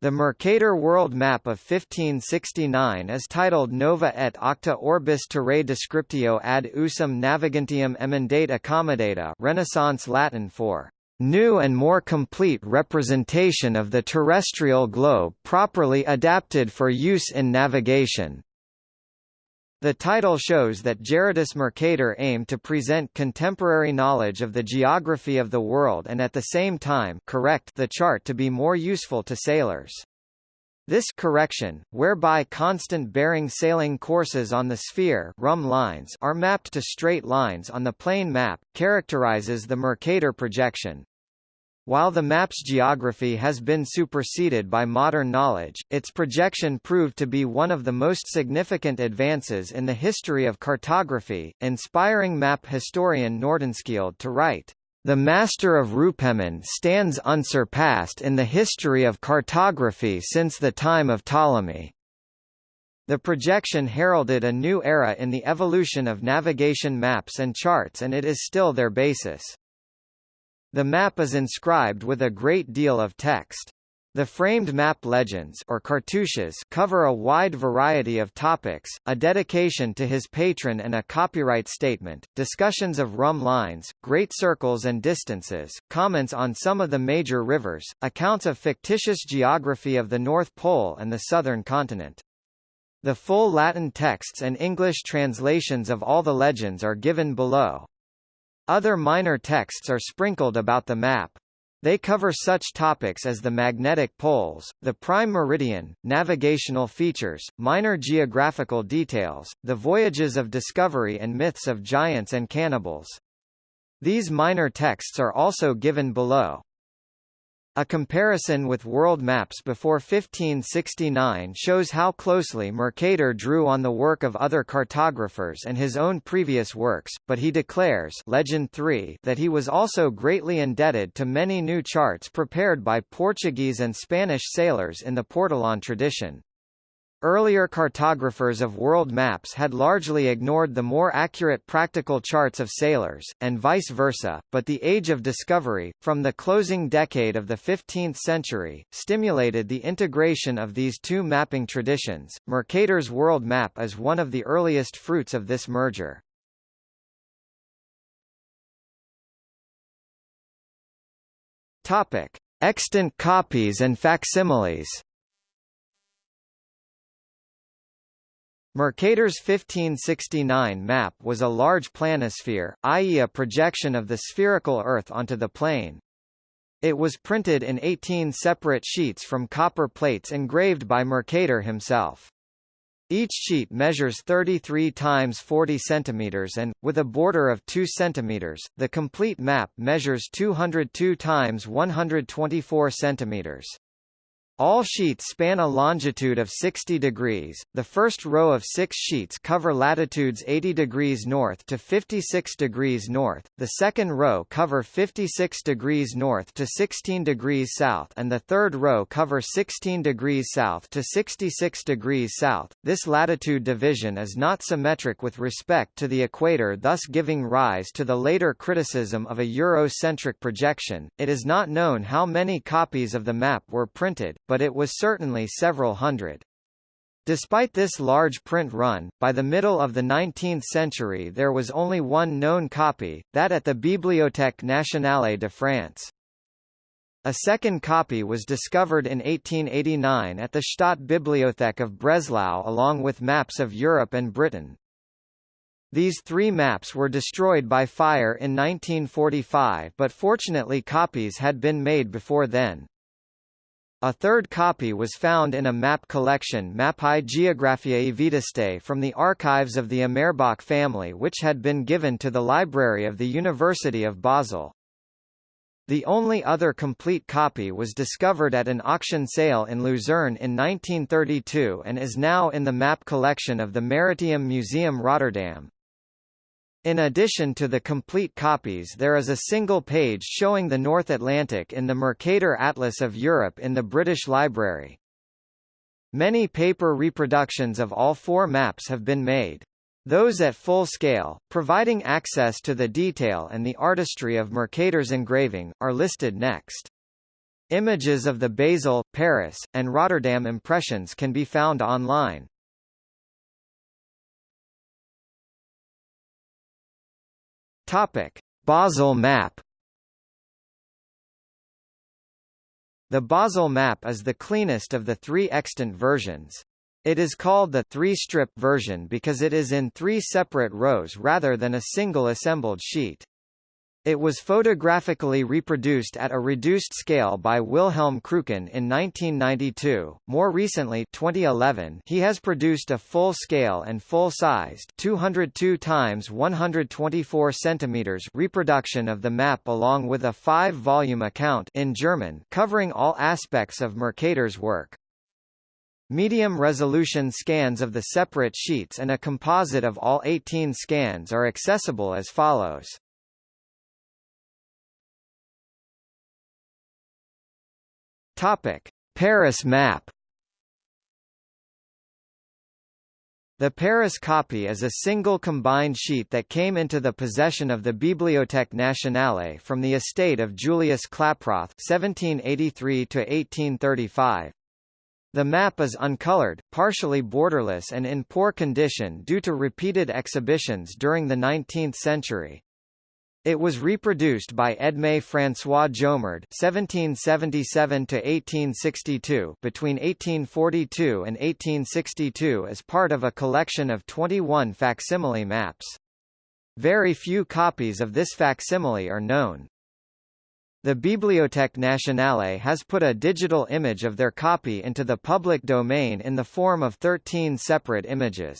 The Mercator world map of 1569 is titled Nova et Aucta Orbis Terrae Descriptio ad usum navigantium emendate accommodata Renaissance Latin for new and more complete representation of the terrestrial globe properly adapted for use in navigation. The title shows that Gerardus Mercator aimed to present contemporary knowledge of the geography of the world and at the same time correct the chart to be more useful to sailors. This correction, whereby constant bearing sailing courses on the sphere rhumb lines are mapped to straight lines on the plane map, characterizes the Mercator projection. While the map's geography has been superseded by modern knowledge, its projection proved to be one of the most significant advances in the history of cartography, inspiring map historian Nordenskiold to write, "...the master of Rupelmonde stands unsurpassed in the history of cartography since the time of Ptolemy." The projection heralded a new era in the evolution of navigation maps and charts and it is still their basis. The map is inscribed with a great deal of text. The framed map legends or cartouches cover a wide variety of topics, a dedication to his patron and a copyright statement, discussions of rhumb lines, great circles and distances, comments on some of the major rivers, accounts of fictitious geography of the North Pole and the southern continent. The full Latin texts and English translations of all the legends are given below. Other minor texts are sprinkled about the map. They cover such topics as the magnetic poles, the prime meridian, navigational features, minor geographical details, the voyages of discovery and myths of giants and cannibals. These minor texts are also given below. A comparison with world maps before 1569 shows how closely Mercator drew on the work of other cartographers and his own previous works, but he declares Legend 3 that he was also greatly indebted to many new charts prepared by Portuguese and Spanish sailors in the Portolan tradition. Earlier cartographers of world maps had largely ignored the more accurate practical charts of sailors, and vice versa, but the Age of Discovery, from the closing decade of the 15th century, stimulated the integration of these two mapping traditions. Mercator's world map is one of the earliest fruits of this merger. Topic: Extant copies and facsimiles. Mercator's 1569 map was a large planisphere, i.e. a projection of the spherical Earth onto the plane. It was printed in 18 separate sheets from copper plates engraved by Mercator himself. Each sheet measures 33 times 40 centimeters and, with a border of 2 centimeters, the complete map measures 202 times 124 centimeters. All sheets span a longitude of 60 degrees. The first row of six sheets cover latitudes 80 degrees north to 56 degrees north, the second row cover 56 degrees north to 16 degrees south and the third row cover 16 degrees south to 66 degrees south. This latitude division is not symmetric with respect to the equator thus giving rise to the later criticism of a Eurocentric projection. It is not known how many copies of the map were printed, but it was certainly several hundred. Despite this large print run, by the middle of the 19th century there was only one known copy, that at the Bibliothèque nationale de France. A second copy was discovered in 1889 at the Staatsbibliothek of Breslau along with maps of Europe and Britain. These three maps were destroyed by fire in 1945 but fortunately copies had been made before then. A third copy was found in a map collection Mappae Geographiae Vetustae from the archives of the Amerbach family which had been given to the library of the University of Basel. The only other complete copy was discovered at an auction sale in Luzerne in 1932 and is now in the map collection of the Maritime Museum Rotterdam. In addition to the complete copies there is a single page showing the North Atlantic in the Mercator Atlas of Europe in the British Library. Many paper reproductions of all four maps have been made. Those at full scale, providing access to the detail and the artistry of Mercator's engraving, are listed next. Images of the Basel, Paris, and Rotterdam impressions can be found online. Topic: Basel map. The Basel map is the cleanest of the three extant versions. It is called the three-strip version because it is in three separate rows rather than a single assembled sheet. It was photographically reproduced at a reduced scale by Wilhelm Krücken in 1992. More recently, 2011, he has produced a full-scale and full-sized 202 times 124 centimeters reproduction of the map along with a 5-volume account in German covering all aspects of Mercator's work. Medium-resolution scans of the separate sheets and a composite of all 18 scans are accessible as follows. Topic: Paris map. The Paris copy is a single combined sheet that came into the possession of the Bibliothèque Nationale from the estate of Julius Klaproth (1783–1835). The map is uncolored, partially borderless and in poor condition due to repeated exhibitions during the 19th century. It was reproduced by Edmé François Jomard (1777–1862) between 1842 and 1862 as part of a collection of 21 facsimile maps. Very few copies of this facsimile are known. The Bibliothèque Nationale has put a digital image of their copy into the public domain in the form of 13 separate images.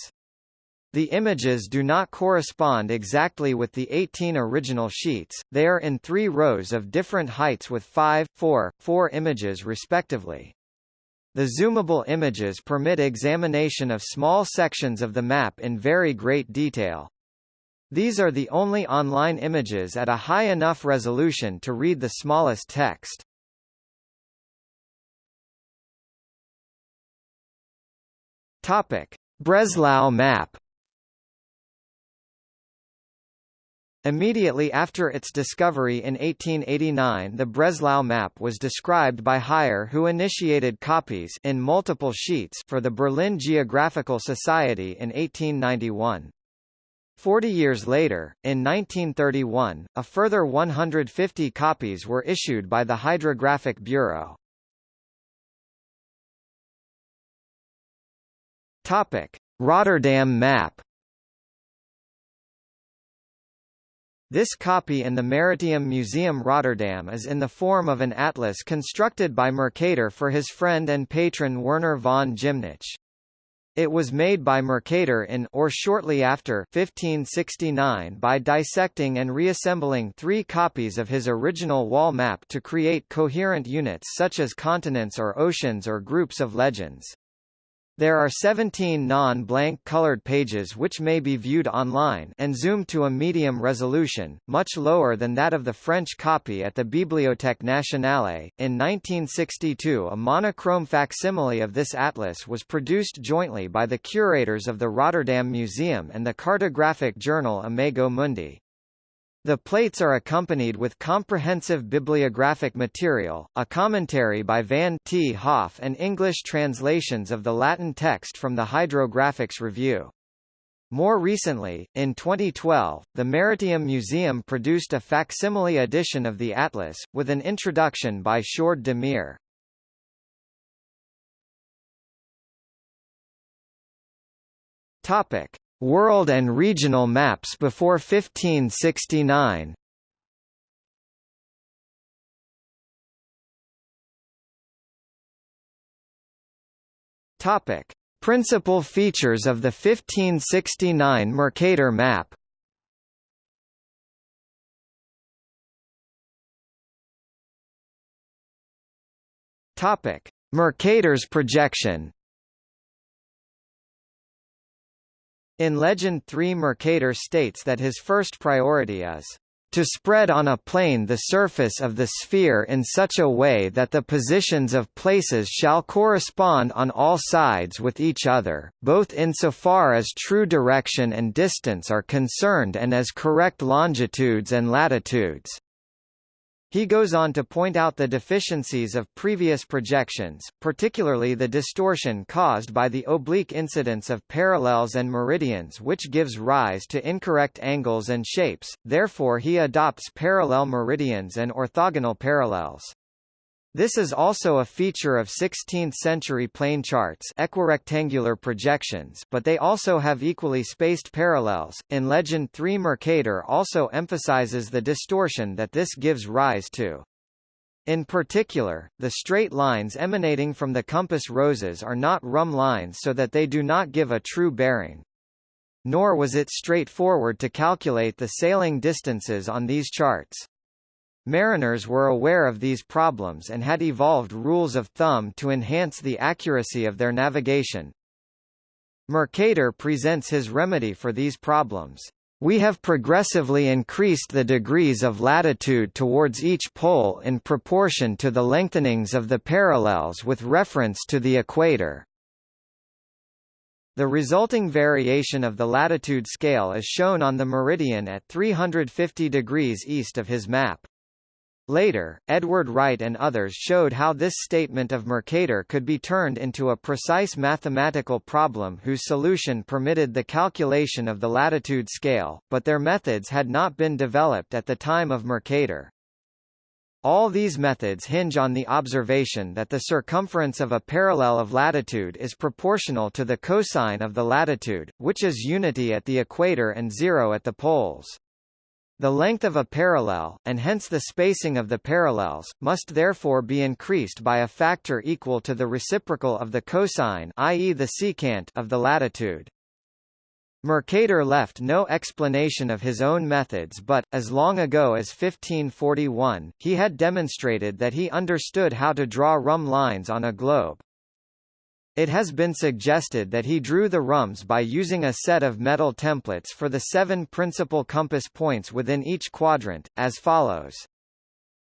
The images do not correspond exactly with the 18 original sheets, they are in three rows of different heights with 5, 4, 4 images respectively. The zoomable images permit examination of small sections of the map in very great detail. These are the only online images at a high enough resolution to read the smallest text. Topic: Breslau map Immediately after its discovery in 1889 the Breslau map was described by Heyer who initiated copies in multiple sheets for the Berlin Geographical Society in 1891. Forty years later, in 1931, a further 150 copies were issued by the Hydrographic Bureau. Rotterdam map This copy in the Maritime Museum Rotterdam is in the form of an atlas constructed by Mercator for his friend and patron Werner von Gymnich. It was made by Mercator in or shortly after 1569 by dissecting and reassembling three copies of his original wall map to create coherent units such as continents or oceans or groups of legends. There are 17 non-blank colored pages which may be viewed online and zoomed to a medium resolution, much lower than that of the French copy at the Bibliothèque Nationale. In 1962 a monochrome facsimile of this atlas was produced jointly by the curators of the Rotterdam Museum and the cartographic journal Imago Mundi. The plates are accompanied with comprehensive bibliographic material, a commentary by Van 't Hoff and English translations of the Latin text from the Hydrographics Review. More recently, in 2012, the Maritime Museum produced a facsimile edition of the atlas, with an introduction by Sjoerd de. Topic. World and regional maps before 1569 Topic: Principal features of the 1569 Mercator map. Topic: Mercator's projection. In Legend 3 Mercator states that his first priority is to spread on a plane the surface of the sphere in such a way that the positions of places shall correspond on all sides with each other, both insofar as true direction and distance are concerned and as correct longitudes and latitudes. He goes on to point out the deficiencies of previous projections, particularly the distortion caused by the oblique incidence of parallels and meridians which gives rise to incorrect angles and shapes, therefore he adopts parallel meridians and orthogonal parallels. This is also a feature of 16th-century plane charts equirectangular projections but they also have equally spaced parallels. In Legend 3 Mercator also emphasizes the distortion that this gives rise to. In particular, the straight lines emanating from the compass roses are not rhumb lines so that they do not give a true bearing. Nor was it straightforward to calculate the sailing distances on these charts. Mariners were aware of these problems and had evolved rules of thumb to enhance the accuracy of their navigation. Mercator presents his remedy for these problems. We have progressively increased the degrees of latitude towards each pole in proportion to the lengthenings of the parallels with reference to the equator. The resulting variation of the latitude scale is shown on the meridian at 350 degrees east of his map. Later, Edward Wright and others showed how this statement of Mercator could be turned into a precise mathematical problem whose solution permitted the calculation of the latitude scale, but their methods had not been developed at the time of Mercator. All these methods hinge on the observation that the circumference of a parallel of latitude is proportional to the cosine of the latitude, which is unity at the equator and zero at the poles. The length of a parallel, and hence the spacing of the parallels, must therefore be increased by a factor equal to the reciprocal of the cosine i.e. the secant of the latitude. Mercator left no explanation of his own methods but, as long ago as 1541, he had demonstrated that he understood how to draw rhumb lines on a globe. It has been suggested that he drew the rhumbs by using a set of metal templates for the seven principal compass points within each quadrant, as follows.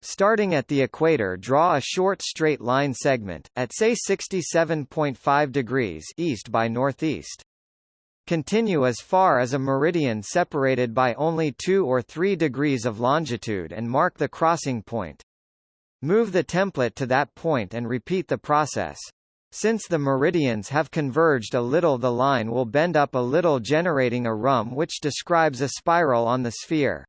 Starting at the equator draw a short straight line segment, at say 67.5 degrees east by northeast. Continue as far as a meridian separated by only 2 or 3 degrees of longitude and mark the crossing point. Move the template to that point and repeat the process. Since the meridians have converged a little the line will bend up a little generating a rhumb which describes a spiral on the sphere.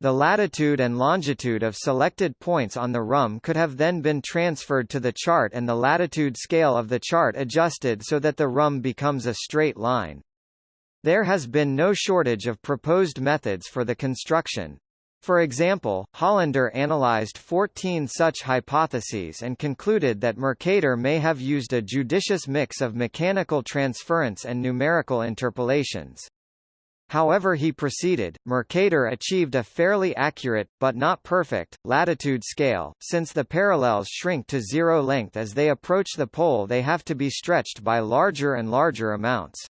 The latitude and longitude of selected points on the rhumb could have then been transferred to the chart and the latitude scale of the chart adjusted so that the rhumb becomes a straight line. There has been no shortage of proposed methods for the construction. For example, Hollander analyzed 14 such hypotheses and concluded that Mercator may have used a judicious mix of mechanical transference and numerical interpolations. However he proceeded, Mercator achieved a fairly accurate, but not perfect, latitude scale, since the parallels shrink to zero length as they approach the pole they have to be stretched by larger and larger amounts.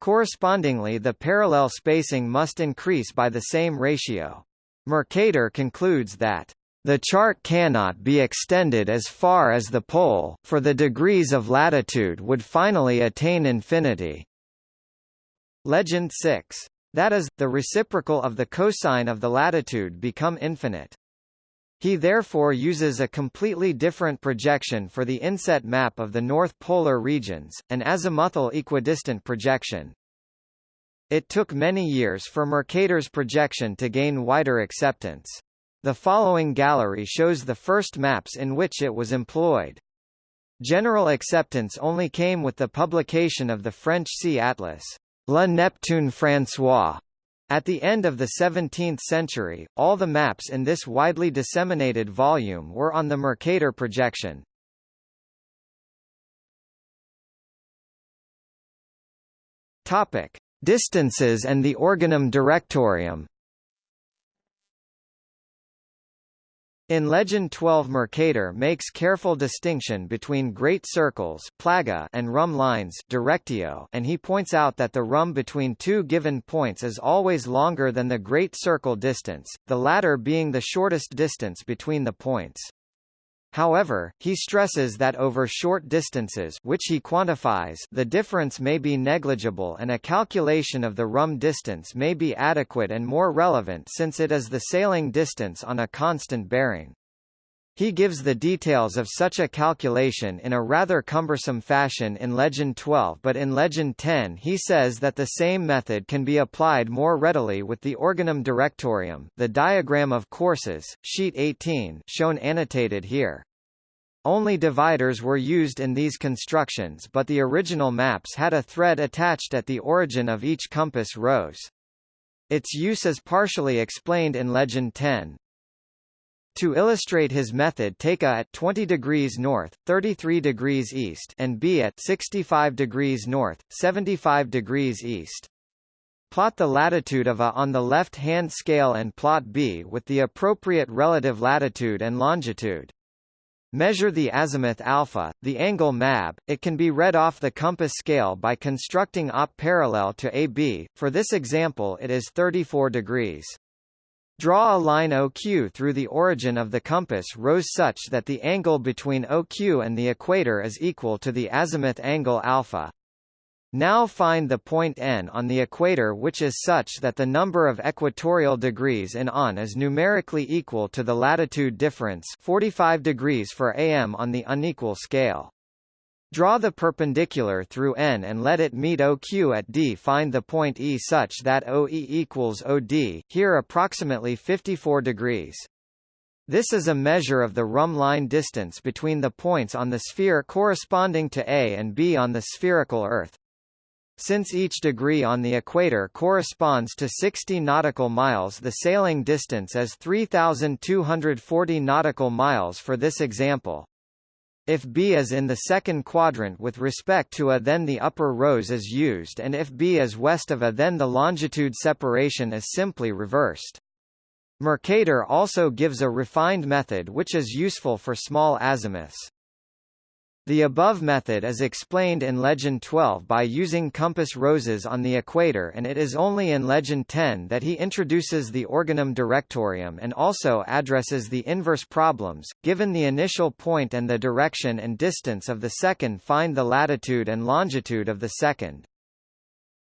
Correspondingly the parallel spacing must increase by the same ratio. Mercator concludes that the chart cannot be extended as far as the pole, for the degrees of latitude would finally attain infinity. Legend 6. That is, the reciprocal of the cosine of the latitude become infinite. He therefore uses a completely different projection for the inset map of the North Polar regions, an azimuthal equidistant projection. It took many years for Mercator's projection to gain wider acceptance. The following gallery shows the first maps in which it was employed. General acceptance only came with the publication of the French Sea Atlas, La Neptune François. At the end of the 17th century, all the maps in this widely disseminated volume were on the Mercator projection. Topic: Distances and the Organum Directorium In Legend 12 Mercator makes careful distinction between great circles plaga and rhumb lines directio and he points out that the rhumb between two given points is always longer than the great circle distance, the latter being the shortest distance between the points. However, he stresses that over short distances which he quantifies the difference may be negligible and a calculation of the rhumb distance may be adequate and more relevant since it is the sailing distance on a constant bearing. He gives the details of such a calculation in a rather cumbersome fashion in Legend 12 but in Legend 10 he says that the same method can be applied more readily with the Organum Directorium the diagram of courses, sheet 18 shown annotated here. Only dividers were used in these constructions but the original maps had a thread attached at the origin of each compass rose. Its use is partially explained in Legend 10. To illustrate his method take A at 20 degrees north, 33 degrees east and B at 65 degrees north, 75 degrees east. Plot the latitude of A on the left-hand scale and plot B with the appropriate relative latitude and longitude. Measure the azimuth alpha, the angle MAB. It can be read off the compass scale by constructing op parallel to AB. For this example it is 34 degrees. Draw a line OQ through the origin of the compass rose such that the angle between OQ and the equator is equal to the azimuth angle alpha. Now find the point N on the equator which is such that the number of equatorial degrees in on is numerically equal to the latitude difference 45 degrees for AM on the unequal scale. Draw the perpendicular through N and let it meet OQ at D. Find the point E such that OE equals OD, here approximately 54 degrees. This is a measure of the rhumb line distance between the points on the sphere corresponding to A and B on the spherical Earth. Since each degree on the equator corresponds to 60 nautical miles the sailing distance is 3,240 nautical miles for this example. If B is in the second quadrant with respect to A then the upper rose is used and if B is west of A then the longitude separation is simply reversed. Mercator also gives a refined method which is useful for small azimuths. The above method is explained in Legend 12 by using compass roses on the equator and it is only in Legend 10 that he introduces the Organum Directorium and also addresses the inverse problems, given the initial point and the direction and distance of the second find the latitude and longitude of the second.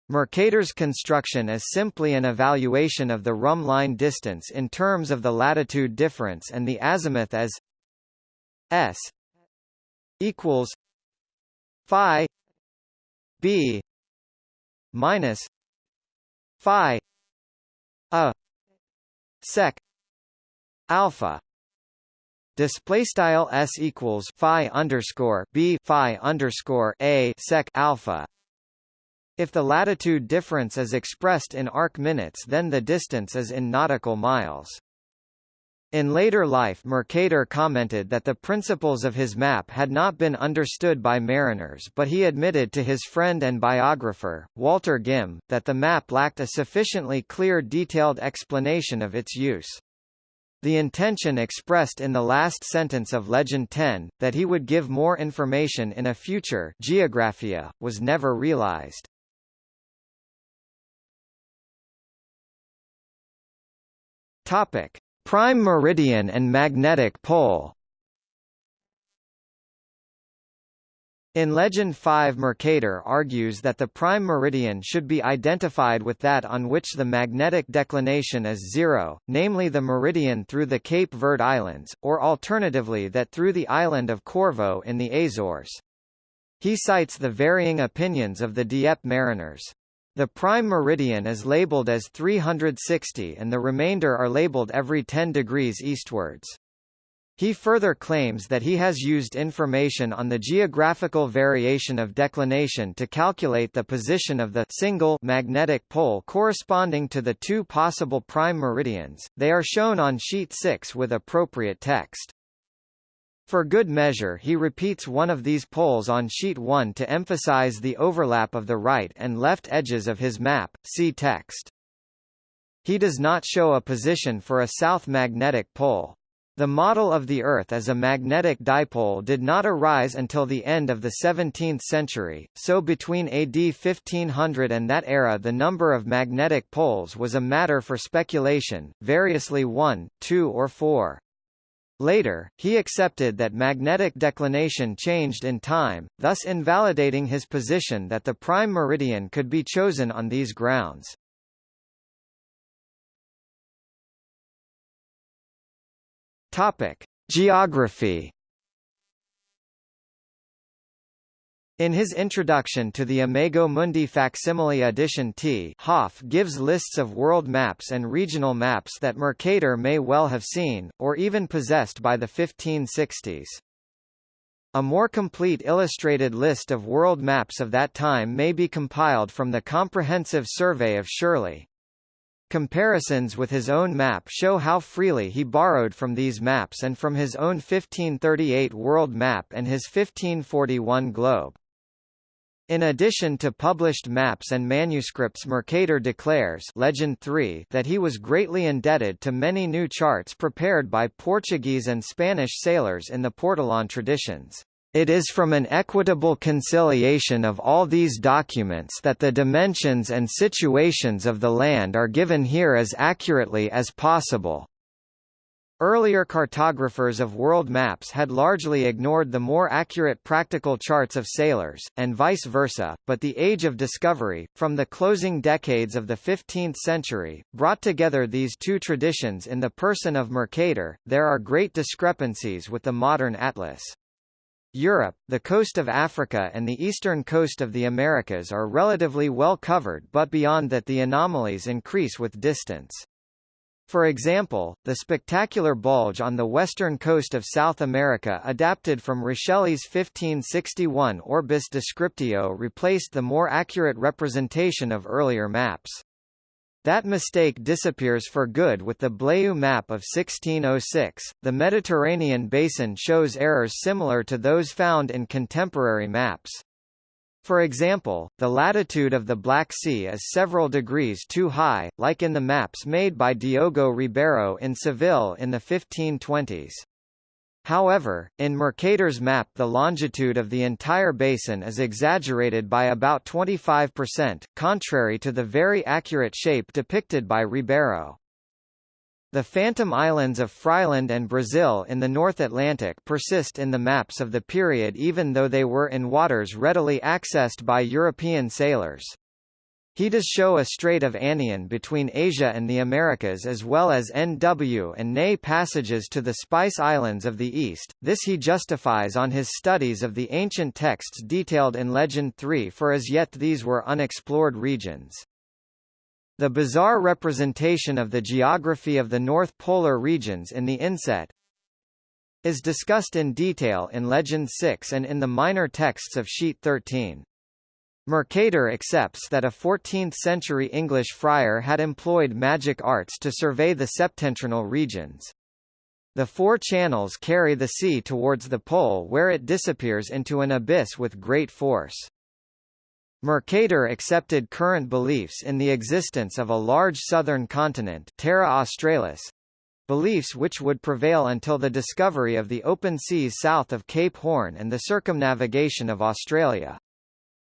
Mercator's construction is simply an evaluation of the rhumb line distance in terms of the latitude difference and the azimuth as s equals phi b minus phi a sec alpha. Display style s equals phi underscore b phi underscore a sec alpha. If the latitude difference is expressed in arc minutes then the distance is in nautical miles in later life Mercator commented that the principles of his map had not been understood by mariners but he admitted to his friend and biographer, Walter Ghim, that the map lacked a sufficiently clear detailed explanation of its use. The intention expressed in the last sentence of Legend 10, that he would give more information in a future Geographia, was never realized. Topic. Prime meridian and magnetic pole In Legend 5 Mercator argues that the prime meridian should be identified with that on which the magnetic declination is zero, namely the meridian through the Cape Verde Islands, or alternatively that through the island of Corvo in the Azores. He cites the varying opinions of the Dieppe mariners. The prime meridian is labeled as 360 and the remainder are labeled every 10 degrees eastwards. He further claims that he has used information on the geographical variation of declination to calculate the position of the single magnetic pole corresponding to the two possible prime meridians. They are shown on sheet 6 with appropriate text. For good measure he repeats one of these poles on sheet 1 to emphasize the overlap of the right and left edges of his map, see text. He does not show a position for a south magnetic pole. The model of the Earth as a magnetic dipole did not arise until the end of the 17th century, so between AD 1500 and that era the number of magnetic poles was a matter for speculation, variously one, two or four. Later, he accepted that magnetic declination changed in time, thus invalidating his position that the prime meridian could be chosen on these grounds. Topic: Geography In his introduction to the Imago Mundi facsimile edition 't Hoff gives lists of world maps and regional maps that Mercator may well have seen, or even possessed by the 1560s. A more complete illustrated list of world maps of that time may be compiled from the Comprehensive Survey of Shirley. Comparisons with his own map show how freely he borrowed from these maps and from his own 1538 world map and his 1541 globe. In addition to published maps and manuscripts Mercator declares Legend 3 that he was greatly indebted to many new charts prepared by Portuguese and Spanish sailors in the Portolan traditions. It is from an equitable conciliation of all these documents that the dimensions and situations of the land are given here as accurately as possible. Earlier cartographers of world maps had largely ignored the more accurate practical charts of sailors, and vice versa, but the Age of Discovery, from the closing decades of the 15th century, brought together these two traditions in the person of Mercator. There are great discrepancies with the modern atlas. Europe, the coast of Africa and the eastern coast of the Americas are relatively well covered but beyond that the anomalies increase with distance. For example, the spectacular bulge on the western coast of South America adapted from Richely's 1561 Orbis Descriptio replaced the more accurate representation of earlier maps. That mistake disappears for good with the Blaeu map of 1606. The Mediterranean basin shows errors similar to those found in contemporary maps. For example, the latitude of the Black Sea is several degrees too high, like in the maps made by Diogo Ribeiro in Seville in the 1520s. However, in Mercator's map the longitude of the entire basin is exaggerated by about 25%, contrary to the very accurate shape depicted by Ribeiro. The phantom islands of Freyland and Brazil in the North Atlantic persist in the maps of the period even though they were in waters readily accessed by European sailors. He does show a Strait of Anian between Asia and the Americas as well as NW and NE passages to the Spice Islands of the East, this he justifies on his studies of the ancient texts detailed in Legend 3 for as yet these were unexplored regions. The bizarre representation of the geography of the North Polar regions in the inset is discussed in detail in Legend 6 and in the minor texts of Sheet 13. Mercator accepts that a 14th-century English friar had employed magic arts to survey the septentrional regions. The four channels carry the sea towards the pole where it disappears into an abyss with great force. Mercator accepted current beliefs in the existence of a large southern continent Terra Australis, beliefs which would prevail until the discovery of the open seas south of Cape Horn and the circumnavigation of Australia.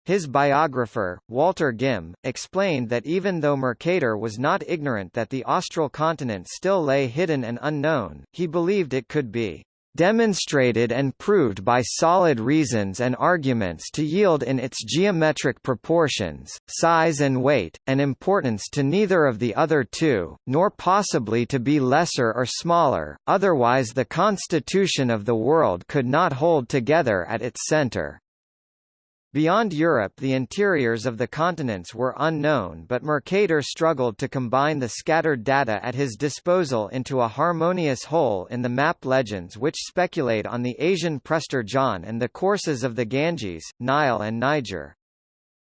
His biographer, Walter Ghim, explained that even though Mercator was not ignorant that the austral continent still lay hidden and unknown, he believed it could be demonstrated and proved by solid reasons and arguments to yield in its geometric proportions, size and weight, and importance to neither of the other two, nor possibly to be lesser or smaller, otherwise the constitution of the world could not hold together at its center. Beyond Europe the interiors of the continents were unknown but Mercator struggled to combine the scattered data at his disposal into a harmonious whole in the map legends which speculate on the Asian Prester John and the courses of the Ganges, Nile and Niger.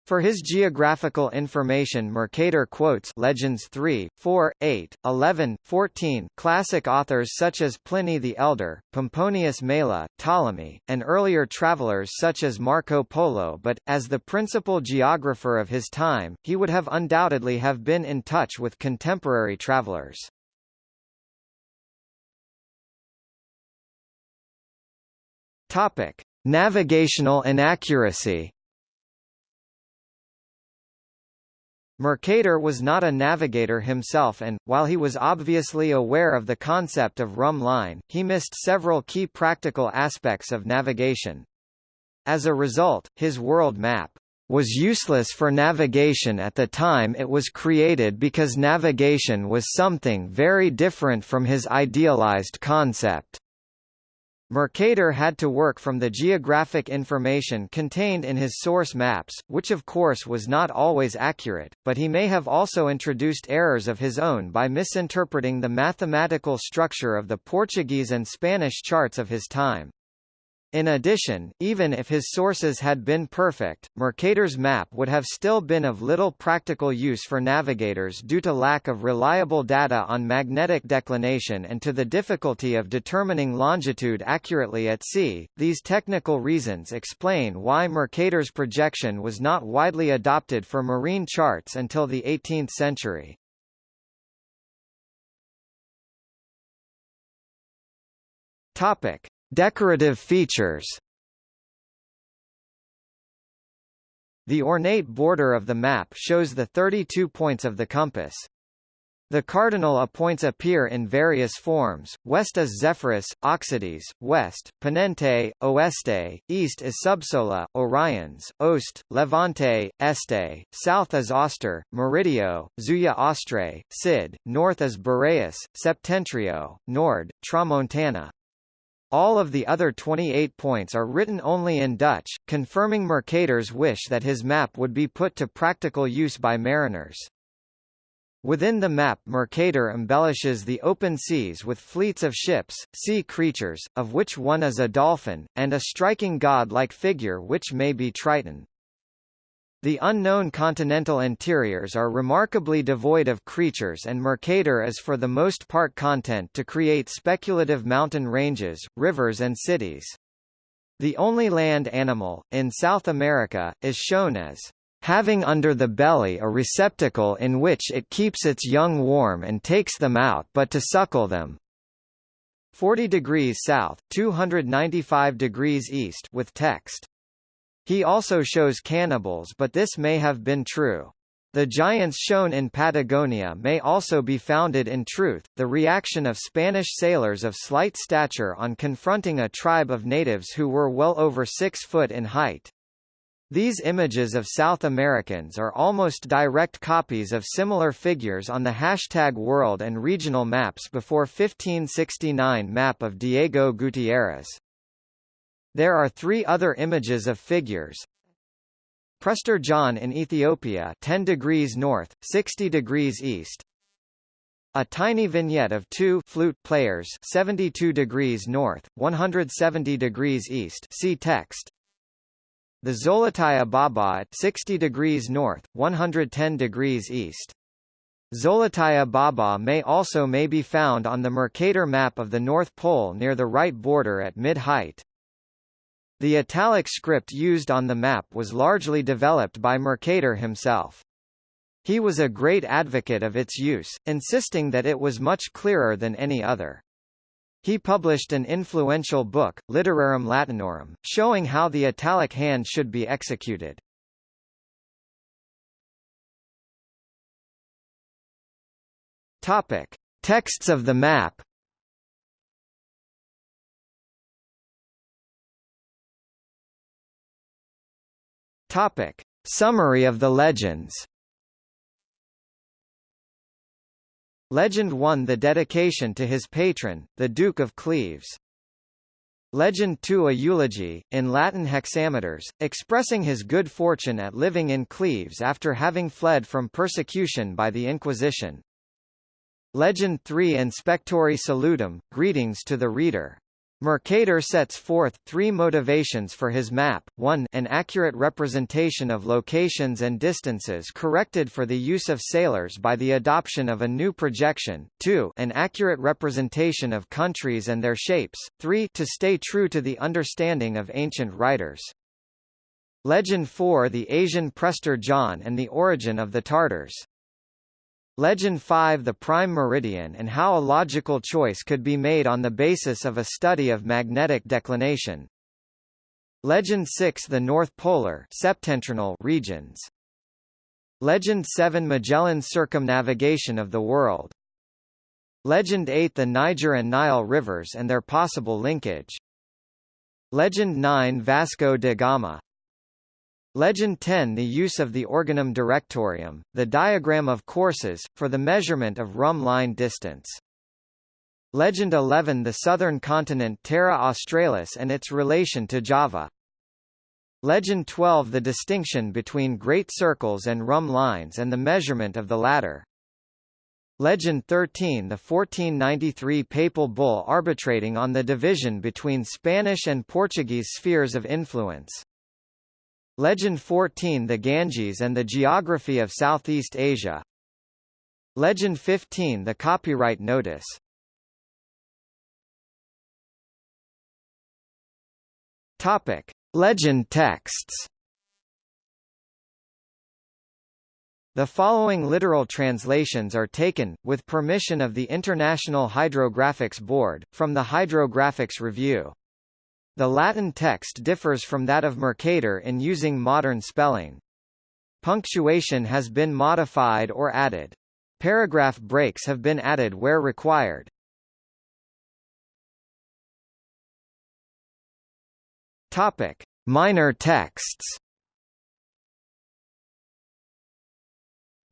For his geographical information Mercator quotes Legends 3, 4, 8, 11, 14 classic authors such as Pliny the Elder, Pomponius Mela, Ptolemy, and earlier travelers such as Marco Polo but, as the principal geographer of his time, he would have undoubtedly have been in touch with contemporary travelers. Topic. Navigational inaccuracy Mercator was not a navigator himself and, while he was obviously aware of the concept of rhumb line, he missed several key practical aspects of navigation. As a result, his world map was useless for navigation at the time it was created because navigation was something very different from his idealized concept. Mercator had to work from the geographic information contained in his source maps, which of course was not always accurate, but he may have also introduced errors of his own by misinterpreting the mathematical structure of the Portuguese and Spanish charts of his time. In addition, even if his sources had been perfect, Mercator's map would have still been of little practical use for navigators due to lack of reliable data on magnetic declination and to the difficulty of determining longitude accurately at sea. These technical reasons explain why Mercator's projection was not widely adopted for marine charts until the 18th century. Topic: Decorative features The ornate border of the map shows the 32 points of the compass. The cardinal points appear in various forms, west is Zephyrus, Occidens, west, Ponente, Oeste, east is Subsola, Oriens, Ost, Levante, Este, south is Auster, Meridio, Zuya Austrae, Cid, north is Boreas, Septentrio, Nord, Tramontana. All of the other 28 points are written only in Dutch, confirming Mercator's wish that his map would be put to practical use by mariners. Within the map Mercator embellishes the open seas with fleets of ships, sea creatures, of which one is a dolphin, and a striking god-like figure which may be Triton. The unknown continental interiors are remarkably devoid of creatures and Mercator is for the most part content to create speculative mountain ranges, rivers and cities. The only land animal, in South America, is shown as having under the belly a receptacle in which it keeps its young warm and takes them out but to suckle them. 40 degrees south, 295 degrees east with text. He also shows cannibals but this may have been true. The giants shown in Patagonia may also be founded in truth, the reaction of Spanish sailors of slight stature on confronting a tribe of natives who were well over six foot in height. These images of South Americans are almost direct copies of similar figures on the hashtag world and regional maps before 1569 map of Diego Gutierrez. There are three other images of figures. Prester John in Ethiopia 10 degrees north, 60 degrees east. A tiny vignette of two flute players 72 degrees north, 170 degrees east see text. The Zolotaia Baba at 60 degrees north, 110 degrees east. Zolotaia Baba may also may be found on the Mercator map of the North Pole near the right border at mid-height. The italic script used on the map was largely developed by Mercator himself. He was a great advocate of its use, insisting that it was much clearer than any other. He published an influential book, Literarum Latinarum, showing how the italic hand should be executed. Topic: Texts of the map Topic: Summary of the legends. Legend 1 The dedication to his patron, the Duke of Cleves. Legend 2 A eulogy, in Latin hexameters, expressing his good fortune at living in Cleves after having fled from persecution by the Inquisition. Legend 3 Inspectori salutem, greetings to the reader. Mercator sets forth three motivations for his map, 1 an accurate representation of locations and distances corrected for the use of sailors by the adoption of a new projection, 2 an accurate representation of countries and their shapes, 3 to stay true to the understanding of ancient writers. Legend 4 The Asian Prester John and the origin of the Tartars Legend 5 The prime meridian and how a logical choice could be made on the basis of a study of magnetic declination. Legend 6 The North Polar septentrional regions. Legend 7 Magellan's circumnavigation of the world. Legend 8 The Niger and Nile rivers and their possible linkage. Legend 9 Vasco da Gama Legend 10 The use of the Organum Directorium, the diagram of courses, for the measurement of rhumb line distance. Legend 11 The southern continent Terra Australis and its relation to Java. Legend 12 The distinction between great circles and rhumb lines and the measurement of the latter. Legend 13 The 1493 papal bull arbitrating on the division between Spanish and Portuguese spheres of influence. Legend 14 The Ganges and the geography of Southeast Asia. Legend 15 The copyright notice. Topic: Legend texts. The following literal translations are taken, with permission of the International Hydrographics Board, from the Hydrographics Review. The Latin text differs from that of Mercator in using modern spelling. Punctuation has been modified or added. Paragraph breaks have been added where required. Topic: Minor texts.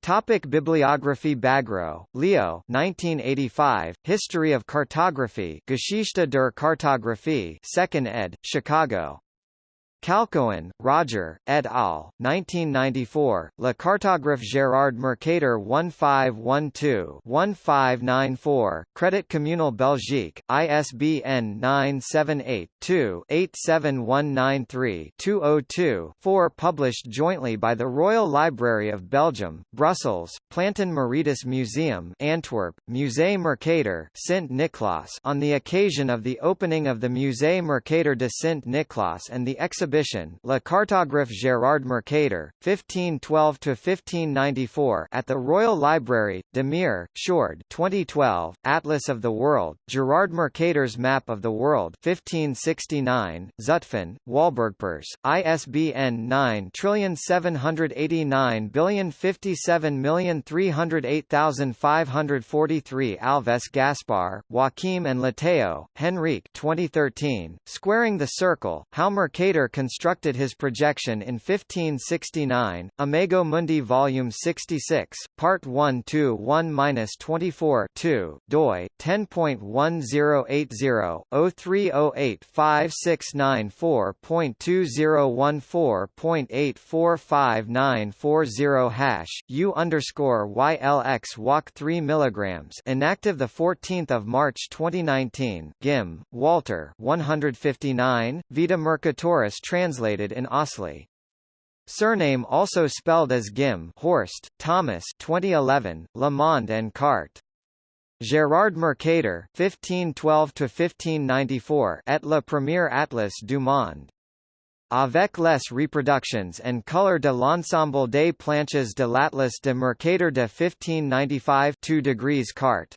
Topic Bibliography Bagrow, Leo 1985, History of Cartography Geschichte der Kartographie 2nd ed., Chicago. Calcoen, Roger, et al., 1994, Le Cartographe Gérard Mercator 1512-1594, Crédit Communal Belgique, ISBN 978-2-87193-202-4 Published jointly by the Royal Library of Belgium, Brussels, Plantin-Moretus Museum Antwerp, Musée Mercator Sint-Niklaas on the occasion of the opening of the Musée Mercator de Sint-Niklaas and the exhibition exhibition La Cartographe Gérard Mercator, 1512–1594 at the Royal Library, de Meer, Sjoerd 2012, Atlas of the World, Gerard Mercator's Map of the World 1569, Zutphen, Walburgpers, ISBN 9789057308543 Alves Gaspar, Joaquim and Leitão, Henrique 2013, Squaring the Circle, How Mercator constructed his projection in 1569, Imago Mundi Volume 66, Part 1 to 1-24 2, doi, 10.1080-03085694.2014.845940 hash, U underscore YLX walk 3 mg inactive 14 March 2019 Ghim, Walter 159, Vita Mercatoris translated in Osley. Surname also spelled as Gim Horst, Thomas 2011, Le Monde and Carte. Gérard Mercator 1512–1594 et le premier atlas du monde. Avec les reproductions and color de l'ensemble des planches de l'Atlas de Mercator de 1595 2 degrees carte.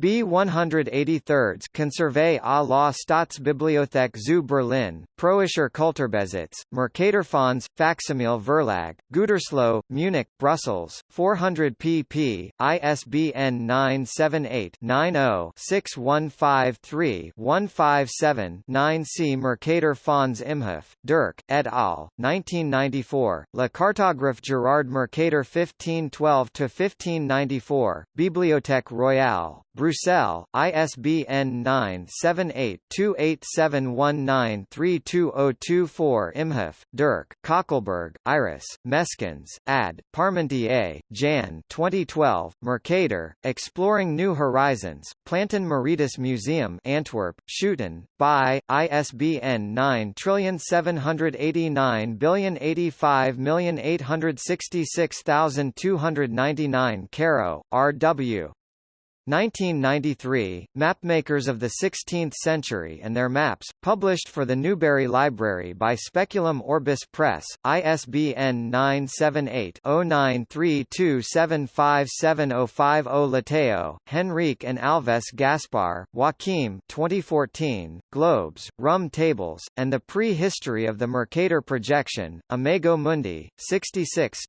B 183 Conservé à la Staatsbibliothek zu Berlin, Preußischer Kulturbesitz, Mercatorfonds, Facsimile Verlag, Gütersloh, Munich, Brussels, 400 pp. ISBN 978-90-6153-157-9 C. Mercator Fonds Imhof, Dirk, et al., 1994, Le Cartographe Gerard Mercator 1512-1594, Bibliothèque Royale, Bruxelles, ISBN 978-28719-32024 Imhof, Dirk, Kockelberg, Iris, Meskens, Ad, Parmentier, Jan 2012, Mercator, Exploring New Horizons, Plantin Moretus Museum Antwerp, Schouten, by, ISBN 9789085866299 Karrow, R.W. 1993, Mapmakers of the Sixteenth Century and Their Maps, published for the Newberry Library by Speculum Orbis Press, ISBN 978-0932757050 Leitão, Henrique and Alves Gaspar, Joaquim 2014, Globes, Rhumb Tables, and the Pre-History of the Mercator Projection, Imago Mundi, 66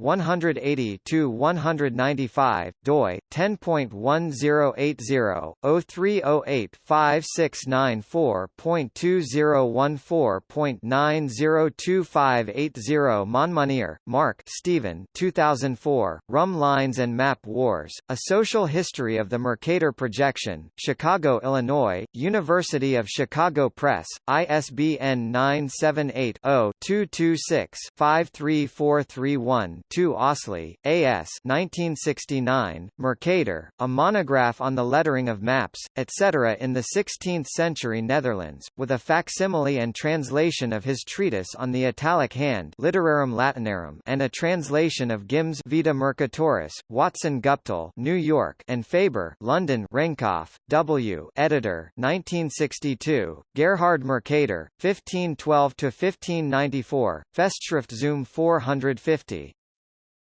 180-195, doi, 10.1 10.1080-0308-5694.2014.902580 Monmonier, Mark Stephen 2004, Rhumb Lines and Map Wars, A Social History of the Mercator Projection, Chicago, Illinois, University of Chicago Press, ISBN 978 0 226 53431 2 Osley, A.S. 1969, Mercator, a monograph on the lettering of maps, etc. in the 16th-century Netherlands, with a facsimile and translation of his treatise on the Italic hand Literarum Latinarum and a translation of Ghims Vita Mercatoris, Watson Guptill New York and Faber London Renkoff, W. Editor, 1962, Gerhard Mercator, 1512–1594, Festschrift Zum 450.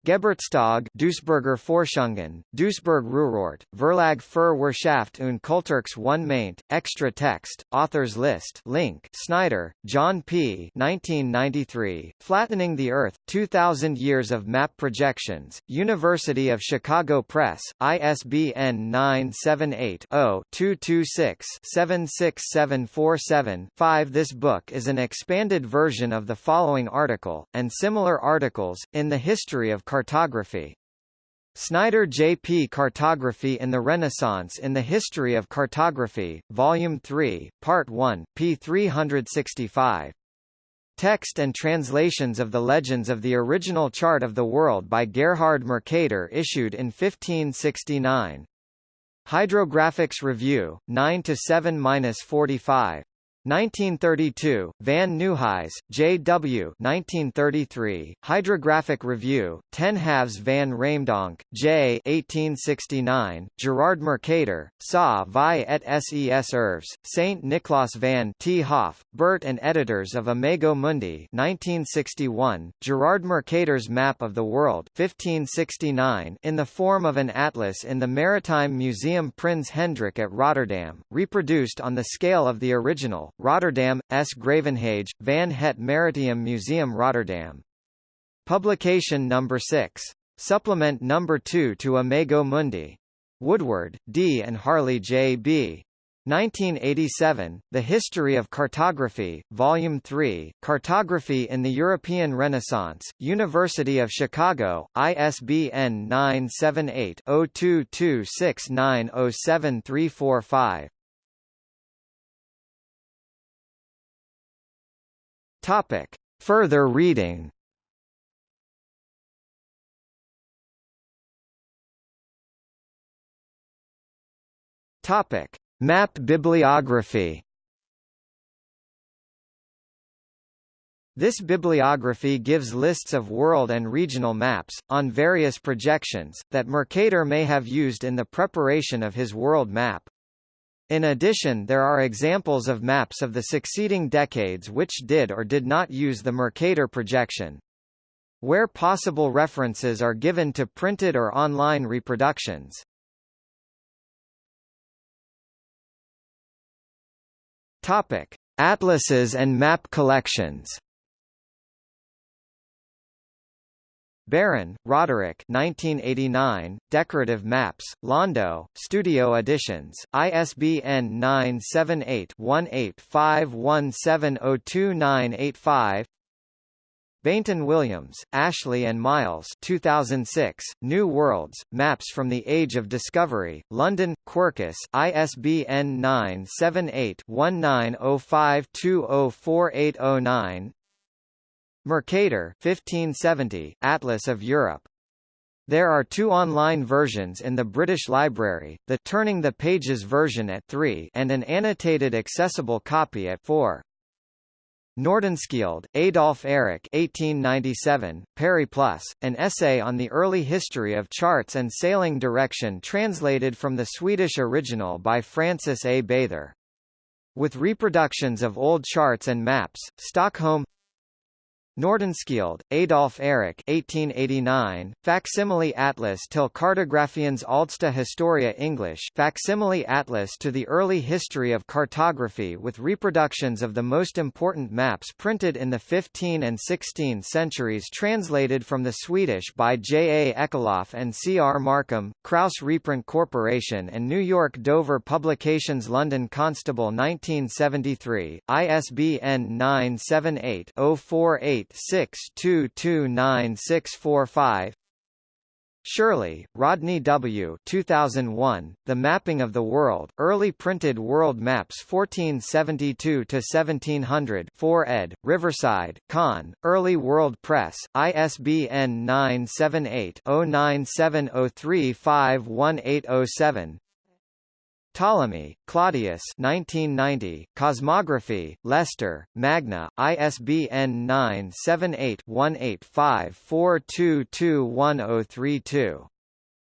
Geburtstag Duisburger Forschungen, Duisburg Ruhrort, Verlag für Wirtschaft und Kulturx 1 maint, extra text, authors list link Snyder, John P. 1993, Flattening the Earth, 2000 Years of Map Projections, University of Chicago Press, ISBN 978-0-226-76747-5 This book is an expanded version of the following article, and similar articles, in the history of Cartography. Snyder J. P. Cartography in the Renaissance in the History of Cartography, Volume 3, Part 1, p. 365. Text and translations of the legends of the original chart of the world by Gerhard Mercator issued in 1569. Hydrographics Review, 9 to 7-45. 1932, Van Nieuwhuys, J. W. 1933, Hydrographic Review, 10 halves Van Raamdonk, J. 1869, Gerard Mercator, Sa vi et ses Erves, St. Niklaas van 't Hoff, Bert and editors of Imago Mundi 1961, Gerard Mercator's Map of the World 1569 in the form of an atlas in the Maritime Museum Prins Hendrik at Rotterdam, reproduced on the scale of the original, Rotterdam, 's-Gravenhage, Van Het Maritiem Museum Rotterdam. Publication number 6. Supplement number 2 to Imago Mundi. Woodward, D. and Harley J. B. 1987, The History of Cartography, Volume 3, Cartography in the European Renaissance, University of Chicago, ISBN 978 Topic. Further reading Topic. Map bibliography This bibliography gives lists of world and regional maps, on various projections, that Mercator may have used in the preparation of his world map. In addition there are examples of maps of the succeeding decades which did or did not use the Mercator projection. Where possible references are given to printed or online reproductions. Topic: Atlases and map collections. Barron, Roderick 1989, Decorative Maps, Londo, Studio Editions, ISBN 978-1851702985 Baynton-Williams, Ashley and Miles 2006, New Worlds, Maps from the Age of Discovery, London, Quercus, ISBN 978-1905204809 Mercator 1570, Atlas of Europe. There are two online versions in the British Library, the Turning the Pages version at 3 and an annotated accessible copy at 4. Nordenskiold, Adolf Erik 1897, Periplus, an essay on the early history of charts and sailing direction translated from the Swedish original by Francis A. Bather. With reproductions of old charts and maps, Stockholm Nordenskiold, Adolf Erik 1889, Facsimile Atlas till Cartografiens Aldsta Historia English Facsimile Atlas to the Early History of Cartography with reproductions of the most important maps printed in the 15 and 16 centuries translated from the Swedish by J. A. Ekelöf and C. R. Markham, Kraus Reprint Corporation and New York Dover Publications London Constable 1973, ISBN 978 048 8622965 Shirley, Rodney W. 2001, The Mapping of the World, Early Printed World Maps 1472–1700 4 ed., Riverside, Con, Early World Press, ISBN 978 0970351807 Ptolemy, Claudius 1990, Cosmography, Leicester, Magna, ISBN 978-1854221032.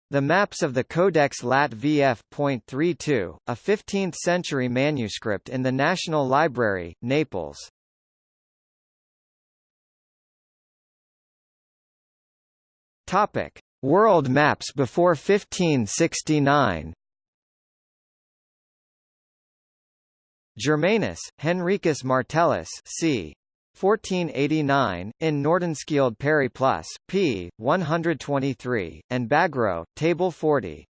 The Maps of the Codex Lat VF.32, a 15th-century manuscript in the National Library, Naples. World maps before 1569 Germanus, Henricus Martellus c. 1489, in Nordenskiold Periplus, p. 123, and Bagrow, Table 40.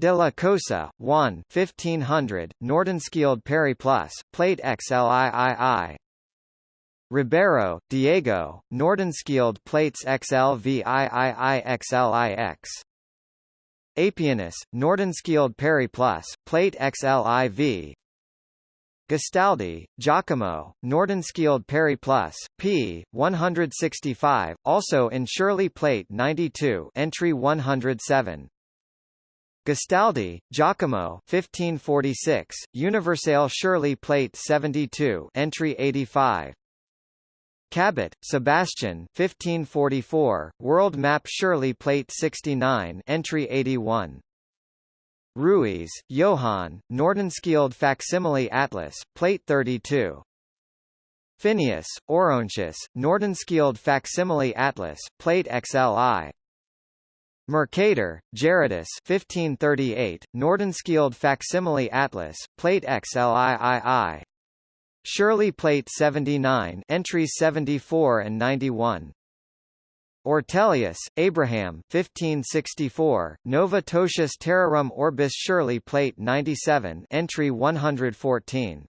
De la Cosa, Juan 1500, Nordenskiold Periplus, Plate XLIII. Ribeiro, Diego, Nordenskiold Plates XLVIIIXLIX. Apianus, Nordenskiold Periplus, Plate XLIV, Gastaldi, Giacomo, Nordenskiold Periplus, p. 165, also in Shirley Plate 92 entry 107. Gastaldi, Giacomo 1546, Universale Shirley Plate 72 entry 85. Cabot, Sebastian 1544, World Map Shirley Plate 69 entry 81. Ruysch, Johann, Nordenskiold Facsimile Atlas, Plate 32. Finaeus, Orontius, Nordenskiold Facsimile Atlas, Plate XLI. Mercator, Gerardus 1538, Nordenskiold Facsimile Atlas, Plate XLIII. Shirley Plate 79 entries 74 and 91. Ortelius, Abraham 1564, Nova Totius Terrarum Orbis Shirley Plate 97 entry 114.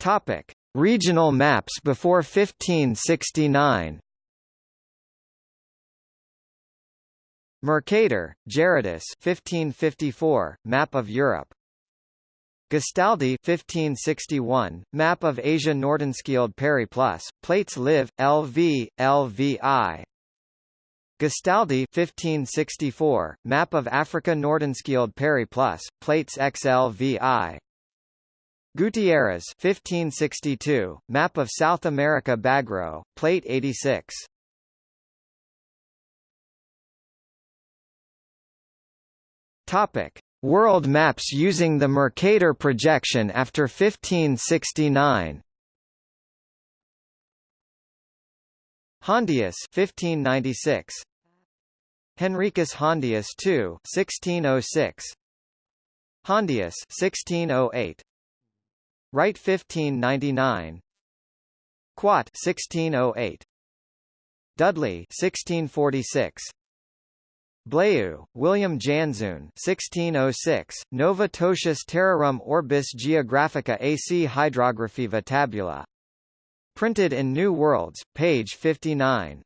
Topic: Regional maps before 1569. Mercator, Gerardus 1554, Map of Europe Gastaldi 1561, Map of Asia Nordenskiold Periplus, Plates Liv, LV, LVI. Gastaldi 1564, Map of Africa Nordenskiold Periplus, Plates XLVI. Gutierrez 1562, Map of South America Bagrow, Plate 86. Topic: World maps using the Mercator projection after 1569 Hondius 1596 Henricus Hondius II 1606 Hondius 1608 Wright 1599 Quad 1608 Dudley 1646 Blaeu, William Janszoon 1606, Nova Terrarum Orbis Geographica AC Hydrographiva Tabula. Printed in New Worlds, page 59.